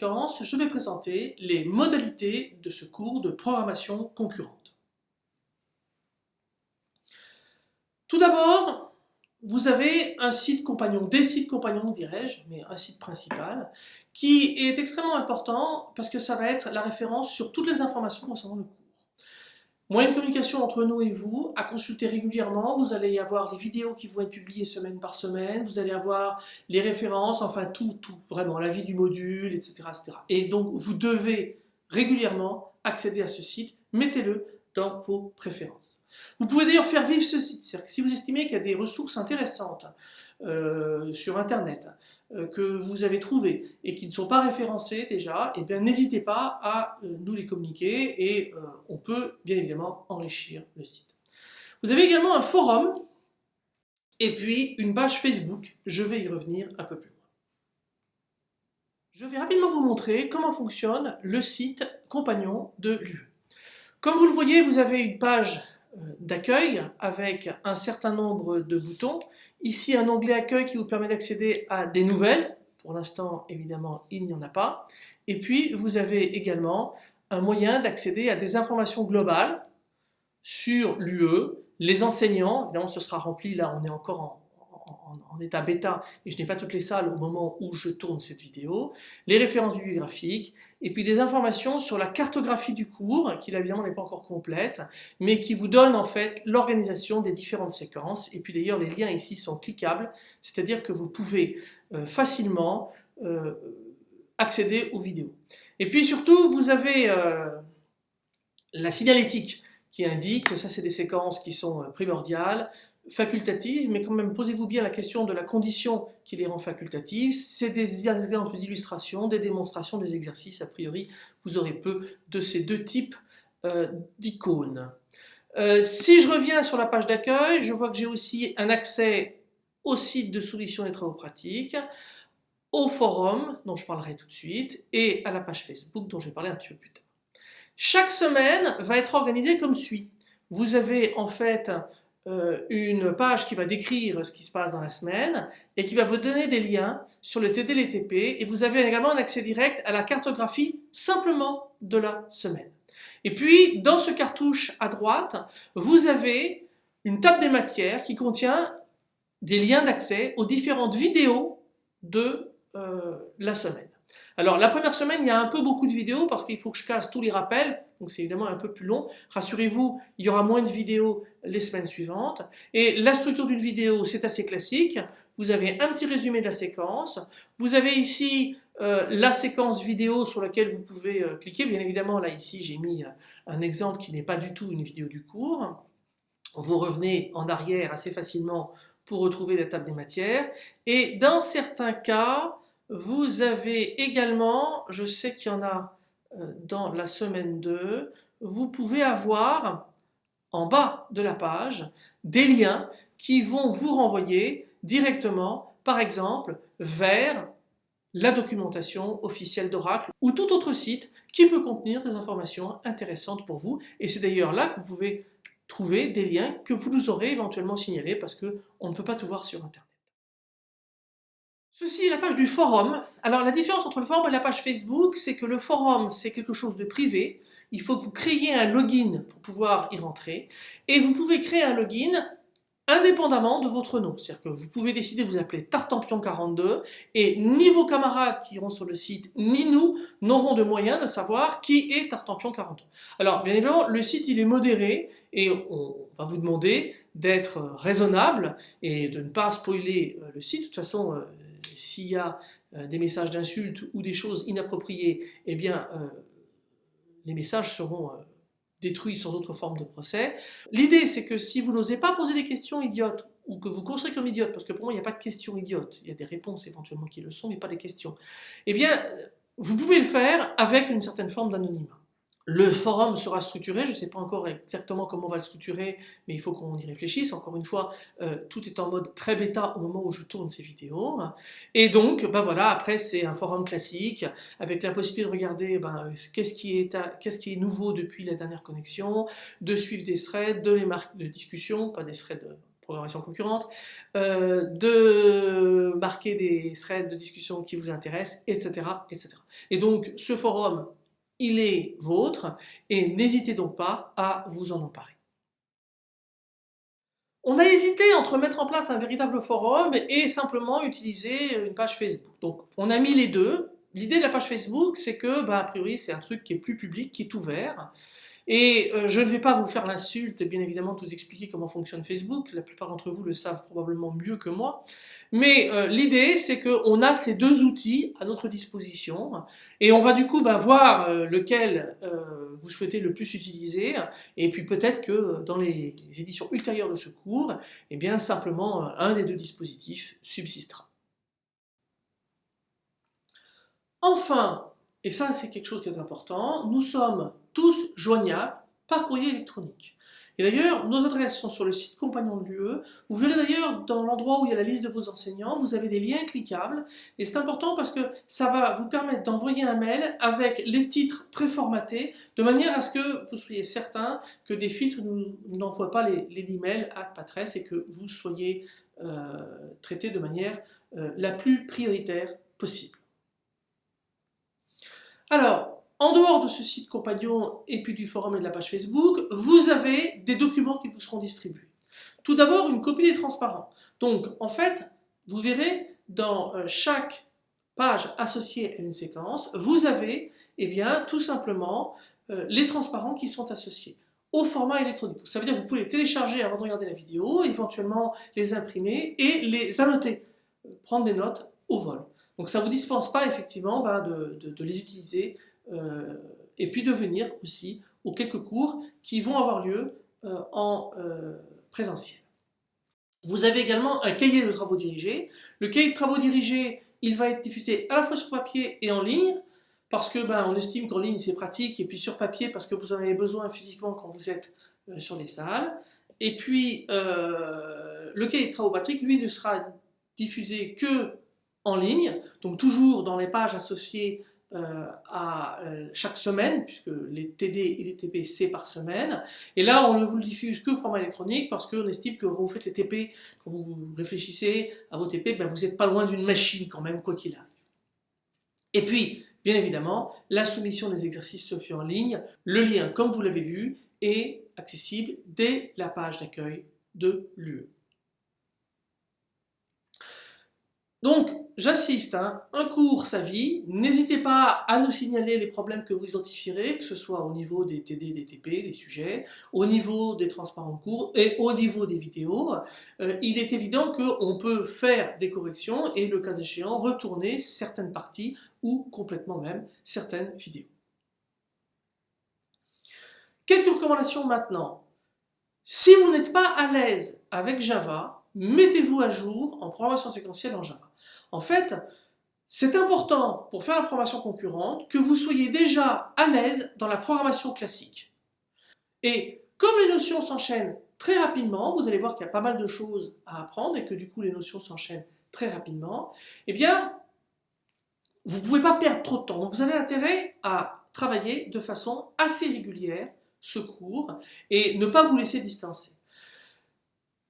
je vais présenter les modalités de ce cours de programmation concurrente. Tout d'abord, vous avez un site compagnon, des sites compagnons dirais-je, mais un site principal, qui est extrêmement important parce que ça va être la référence sur toutes les informations concernant le cours. Moyen de communication entre nous et vous, à consulter régulièrement, vous allez y avoir les vidéos qui vont être publiées semaine par semaine, vous allez avoir les références, enfin tout, tout, vraiment, la vie du module, etc. etc. Et donc vous devez régulièrement accéder à ce site, mettez-le dans vos préférences. Vous pouvez d'ailleurs faire vivre ce site, c'est-à-dire que si vous estimez qu'il y a des ressources intéressantes euh, sur Internet, que vous avez trouvées et qui ne sont pas référencées déjà, eh bien n'hésitez pas à euh, nous les communiquer et on peut bien évidemment enrichir le site. Vous avez également un forum et puis une page Facebook, je vais y revenir un peu plus loin. Je vais rapidement vous montrer comment fonctionne le site compagnon de l'UE. Comme vous le voyez, vous avez une page euh, d'accueil avec un certain nombre de boutons. Ici, un onglet accueil qui vous permet d'accéder à des nouvelles. Pour l'instant, évidemment, il n'y en a pas. Et puis, vous avez également un moyen d'accéder à des informations globales sur l'UE, les enseignants, évidemment ce sera rempli, là on est encore en, en, état bêta et je n'ai pas toutes les salles au moment où je tourne cette vidéo, les références bibliographiques, et puis des informations sur la cartographie du cours, qui évidemment n'est pas encore complète, mais qui vous donne en fait l'organisation des différentes séquences, et puis d'ailleurs les liens ici sont cliquables, c'est-à-dire que vous pouvez euh, facilement euh, accéder aux vidéos. Et puis surtout, vous avez euh, la signalétique qui indique que ça c'est des séquences qui sont primordiales, facultatives, mais quand même posez-vous bien la question de la condition qui les rend facultatives. C'est des exemples d'illustration, des démonstrations, des exercices. A priori, vous aurez peu de ces deux types euh, d'icônes. Euh, si je reviens sur la page d'accueil, je vois que j'ai aussi un accès au site de solutions des travaux pratiques, au forum, dont je parlerai tout de suite, et à la page Facebook, dont je vais un petit peu plus tard. Chaque semaine va être organisée comme suit. Vous avez en fait euh, une page qui va décrire ce qui se passe dans la semaine et qui va vous donner des liens sur le TDLTP et vous avez également un accès direct à la cartographie simplement de la semaine. Et puis dans ce cartouche à droite, vous avez une table des matières qui contient des liens d'accès aux différentes vidéos de euh, la semaine. Alors la première semaine, il y a un peu beaucoup de vidéos parce qu'il faut que je casse tous les rappels, donc c'est évidemment un peu plus long. Rassurez-vous, il y aura moins de vidéos les semaines suivantes. Et la structure d'une vidéo, c'est assez classique. Vous avez un petit résumé de la séquence. Vous avez ici euh, la séquence vidéo sur laquelle vous pouvez euh, cliquer. Bien évidemment, là ici, j'ai mis euh, un exemple qui n'est pas du tout une vidéo du cours. Vous revenez en arrière assez facilement pour retrouver la table des matières. Et dans certains cas, vous avez également, je sais qu'il y en a dans la semaine 2, vous pouvez avoir en bas de la page des liens qui vont vous renvoyer directement, par exemple, vers la documentation officielle d'Oracle ou tout autre site qui peut contenir des informations intéressantes pour vous. Et c'est d'ailleurs là que vous pouvez trouver des liens que vous nous aurez éventuellement signalés parce qu'on ne peut pas tout voir sur Internet. Ceci est la page du forum. Alors la différence entre le forum et la page Facebook, c'est que le forum c'est quelque chose de privé. Il faut que vous créiez un login pour pouvoir y rentrer. Et vous pouvez créer un login indépendamment de votre nom. C'est-à-dire que vous pouvez décider de vous appeler Tartampion42 et ni vos camarades qui iront sur le site, ni nous n'aurons de moyens de savoir qui est Tartampion42. Alors bien évidemment, le site il est modéré et on va vous demander d'être raisonnable et de ne pas spoiler euh, le site. De toute façon, euh, s'il y a euh, des messages d'insultes ou des choses inappropriées, eh bien, euh, les messages seront euh, détruits sans autre forme de procès. L'idée, c'est que si vous n'osez pas poser des questions idiotes, ou que vous construisez comme idiote, parce que pour moi, il n'y a pas de questions idiotes, il y a des réponses éventuellement qui le sont, mais pas des questions, eh bien, vous pouvez le faire avec une certaine forme d'anonymat. Le forum sera structuré, je ne sais pas encore exactement comment on va le structurer, mais il faut qu'on y réfléchisse. Encore une fois, euh, tout est en mode très bêta au moment où je tourne ces vidéos. Et donc, ben voilà, après c'est un forum classique, avec la possibilité de regarder ben, qu'est-ce qui, est qui est nouveau depuis la dernière connexion, de suivre des threads, de les marques de discussion, pas des threads programmation concurrente, euh, de marquer des threads de discussion qui vous intéressent, etc., etc. Et donc ce forum, il est vôtre et n'hésitez donc pas à vous en emparer. On a hésité entre mettre en place un véritable forum et simplement utiliser une page Facebook. Donc on a mis les deux. L'idée de la page Facebook, c'est que, bah, a priori, c'est un truc qui est plus public, qui est ouvert. Et euh, je ne vais pas vous faire l'insulte, bien évidemment, de vous expliquer comment fonctionne Facebook, la plupart d'entre vous le savent probablement mieux que moi, mais euh, l'idée c'est qu'on a ces deux outils à notre disposition, et on va du coup bah, voir euh, lequel vous souhaitez le plus utiliser, et puis peut-être que dans les éditions ultérieures de ce cours, eh bien simplement un des deux dispositifs subsistera. Enfin, et ça c'est quelque chose qui est important, nous sommes tous joignables par courrier électronique. Et d'ailleurs, nos adresses sont sur le site compagnon de l'UE. Vous verrez d'ailleurs dans l'endroit où il y a la liste de vos enseignants, vous avez des liens cliquables. Et c'est important parce que ça va vous permettre d'envoyer un mail avec les titres préformatés, de manière à ce que vous soyez certain que des filtres n'envoient pas les, les emails à Patresse et que vous soyez euh, traité de manière euh, la plus prioritaire possible. Alors, en dehors de ce site compagnon et puis du forum et de la page Facebook, vous avez des documents qui vous seront distribués. Tout d'abord, une copie des transparents. Donc, en fait, vous verrez dans euh, chaque page associée à une séquence, vous avez, eh bien, tout simplement, euh, les transparents qui sont associés au format électronique. Ça veut dire que vous pouvez les télécharger avant de regarder la vidéo, éventuellement les imprimer et les annoter, prendre des notes au vol. Donc ça ne vous dispense pas effectivement bah, de, les utiliser euh, et puis de venir aussi aux quelques cours qui vont avoir lieu euh, en euh, présentiel. Vous avez également un cahier de travaux dirigés. Le cahier de travaux dirigés, il va être diffusé à la fois sur papier et en ligne, parce que ben, on estime qu'en ligne c'est pratique, et puis sur papier parce que vous en avez besoin physiquement quand vous êtes sur les salles. Et puis le cahier de travaux Patrick, lui, ne sera diffusé que en ligne, donc toujours dans les pages associées euh, à euh, chaque semaine, puisque les TD et les TP c'est par semaine. Et là, on ne vous le diffuse que format électronique parce qu'on estime que quand vous faites les TP, quand vous réfléchissez à vos TP, ben vous n'êtes pas loin d'une machine quand même, quoi qu'il arrive. Et puis, bien évidemment, la soumission des exercices se fait en ligne. Le lien, comme vous l'avez vu, est accessible dès la page d'accueil de l'UE. Donc, J'insiste, hein, un cours sa vie, n'hésitez pas à nous signaler les problèmes que vous identifierez, que ce soit au niveau des TD, des TP, des sujets, au niveau des transparents de cours et au niveau des vidéos. Euh, il est évident qu'on peut faire des corrections et le cas échéant retourner certaines parties ou complètement même certaines vidéos. Quelques recommandations maintenant. Si vous n'êtes pas à l'aise avec Java, mettez-vous à jour en programmation séquentielle en Java. En fait, c'est important pour faire la programmation concurrente que vous soyez déjà à l'aise dans la programmation classique. Et comme les notions s'enchaînent très rapidement, vous allez voir qu'il y a pas mal de choses à apprendre et que du coup les notions s'enchaînent très rapidement, eh bien, vous ne pouvez pas perdre trop de temps. Donc vous avez intérêt à travailler de façon assez régulière ce cours et ne pas vous laisser distancer.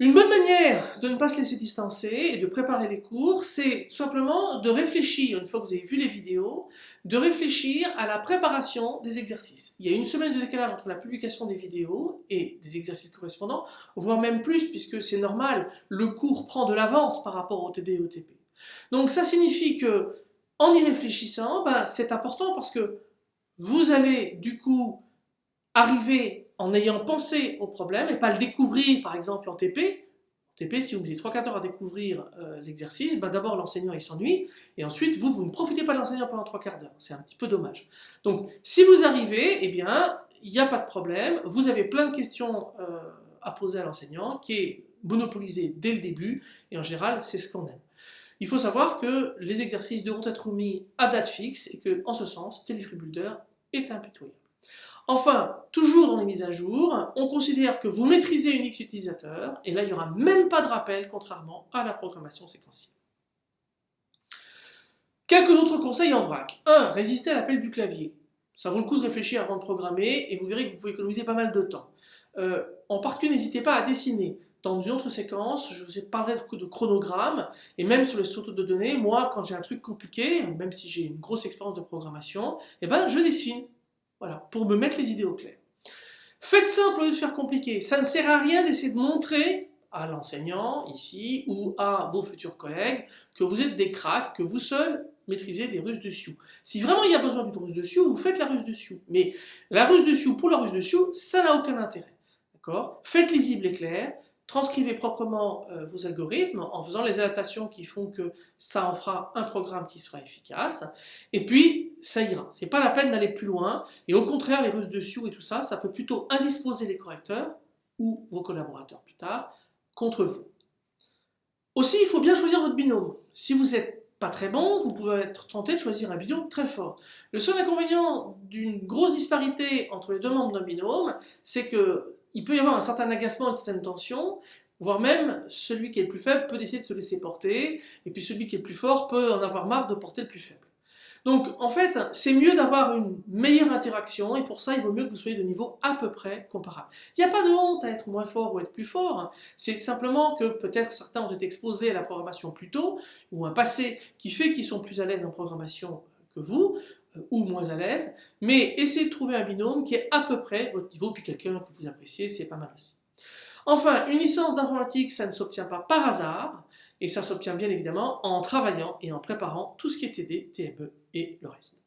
Une bonne manière de ne pas se laisser distancer et de préparer les cours, c'est simplement de réfléchir, une fois que vous avez vu les vidéos, de réfléchir à la préparation des exercices. Il y a une semaine de décalage entre la publication des vidéos et des exercices correspondants, voire même plus, puisque c'est normal, le cours prend de l'avance par rapport au TD et au TP. Donc ça signifie que, en y réfléchissant, ben, c'est important parce que vous allez du coup arriver en ayant pensé au problème et pas le découvrir par exemple en TP. En TP, si vous mettez 3 4 heures à découvrir euh, l'exercice, ben d'abord l'enseignant il s'ennuie et ensuite vous, vous ne profitez pas de l'enseignant pendant 3 quarts d'heure. C'est un petit peu dommage. Donc si vous arrivez, eh bien il n'y a pas de problème, vous avez plein de questions euh, à poser à l'enseignant qui est monopolisé dès le début et en général c'est ce qu'on aime. Il faut savoir que les exercices devront être mis à date fixe et que en ce sens, Builder est impitoyable. Enfin, toujours dans les mises à jour, on considère que vous maîtrisez Unix utilisateur, et là il n'y aura même pas de rappel, contrairement à la programmation séquentielle. Quelques autres conseils en vrac. 1. Résister à l'appel du clavier. Ça vaut le coup de réfléchir avant de programmer, et vous verrez que vous pouvez économiser pas mal de temps. Euh, en particulier, n'hésitez pas à dessiner. dans une autre séquence, je vous parlerai de chronogramme, et même sur les sauts de données, moi, quand j'ai un truc compliqué, même si j'ai une grosse expérience de programmation, eh ben, je dessine, voilà, pour me mettre les idées au clair. Faites simple au lieu de faire compliqué. Ça ne sert à rien d'essayer de montrer à l'enseignant, ici, ou à vos futurs collègues, que vous êtes des cracks, que vous seuls maîtrisez des ruses de Sioux. Si vraiment il y a besoin d'une ruse de Sioux, vous faites la ruse de Sioux. Mais la ruse de Sioux pour la ruse de Sioux, ça n'a aucun intérêt. D'accord? Faites lisible et clair, transcrivez proprement euh, vos algorithmes en faisant les adaptations qui font que ça en fera un programme qui sera efficace, et puis ça ira. C'est pas la peine d'aller plus loin, et au contraire, les ruses de Sioux et tout ça, ça peut plutôt indisposer les correcteurs, ou vos collaborateurs plus tard, contre vous. Aussi, il faut bien choisir votre binôme. Si vous n'êtes pas très bon, vous pouvez être tenté de choisir un binôme très fort. Le seul inconvénient d'une grosse disparité entre les deux membres d'un binôme, c'est que il peut y avoir un certain agacement, une certaine tension, voire même celui qui est le plus faible peut décider de se laisser porter, et puis celui qui est le plus fort peut en avoir marre de porter le plus faible. Donc en fait, c'est mieux d'avoir une meilleure interaction, et pour ça, il vaut mieux que vous soyez de niveau à peu près comparable. Il n'y a pas de honte à être moins fort ou être plus fort, c'est simplement que peut-être certains ont été exposés à la programmation plus tôt, ou un passé qui fait qu'ils sont plus à l'aise en programmation que vous, euh, ou moins à l'aise, mais essayez de trouver un binôme qui est à peu près votre niveau, puis quelqu'un que vous appréciez, c'est pas mal aussi. Enfin, une licence d'informatique, ça ne s'obtient pas par hasard, et ça s'obtient bien évidemment en travaillant et en préparant tout ce qui est TD, TME et le reste.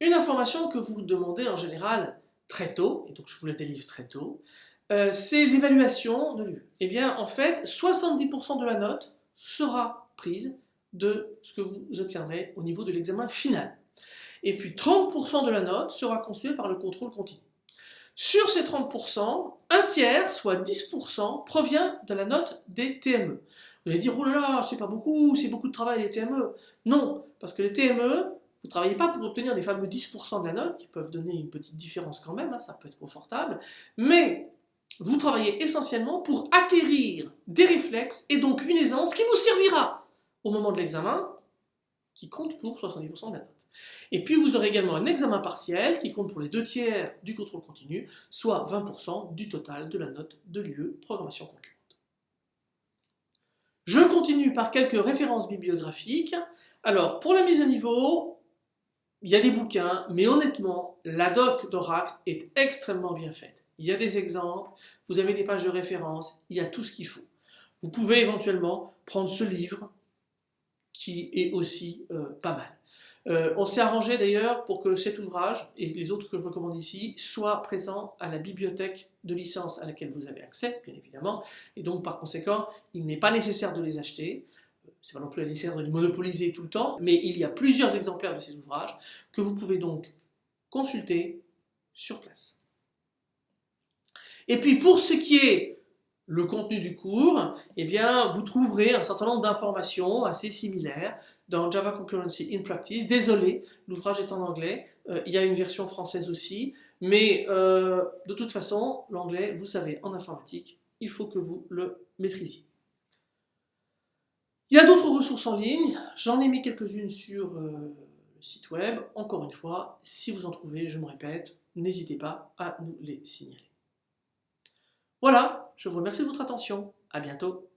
Une information que vous demandez en général très tôt, et donc je vous la délivre très tôt, euh, c'est l'évaluation de l'UE. Eh bien, en fait, 70% de la note sera prise de ce que vous obtiendrez au niveau de l'examen final. Et puis 30% de la note sera constituée par le contrôle continu. Sur ces 30%, un tiers, soit 10%, provient de la note des TME. Vous allez dire, oh là là, c'est pas beaucoup, c'est beaucoup de travail les TME. Non, parce que les TME, vous ne travaillez pas pour obtenir les fameux 10% de la note, qui peuvent donner une petite différence quand même, hein, ça peut être confortable, mais vous travaillez essentiellement pour acquérir des réflexes et donc une aisance qui vous servira au moment de l'examen, qui compte pour 70% de la note. Et puis vous aurez également un examen partiel qui compte pour les deux tiers du contrôle continu, soit 20% du total de la note de l'UE programmation concurrente. Je continue par quelques références bibliographiques. Alors, pour la mise à niveau, il y a des bouquins, mais honnêtement, la doc d'Oracle est extrêmement bien faite. Il y a des exemples, vous avez des pages de référence, il y a tout ce qu'il faut. Vous pouvez éventuellement prendre ce livre, qui est aussi euh, pas mal. Euh, on s'est arrangé d'ailleurs pour que cet ouvrage, et les autres que je recommande ici, soient présents à la bibliothèque de licence à laquelle vous avez accès, bien évidemment, et donc par conséquent, il n'est pas nécessaire de les acheter, c'est pas non plus nécessaire de les monopoliser tout le temps, mais il y a plusieurs exemplaires de ces ouvrages que vous pouvez donc consulter sur place. Et puis pour ce qui est le contenu du cours, eh bien, vous trouverez un certain nombre d'informations assez similaires dans Java Concurrency in Practice. Désolé, l'ouvrage est en anglais, euh, il y a une version française aussi, mais euh, de toute façon, l'anglais, vous savez, en informatique, il faut que vous le maîtrisiez. Il y a d'autres ressources en ligne, j'en ai mis quelques-unes sur euh, le site web. Encore une fois, si vous en trouvez, je me répète, n'hésitez pas à nous les signaler. Voilà, je vous remercie de votre attention. À bientôt.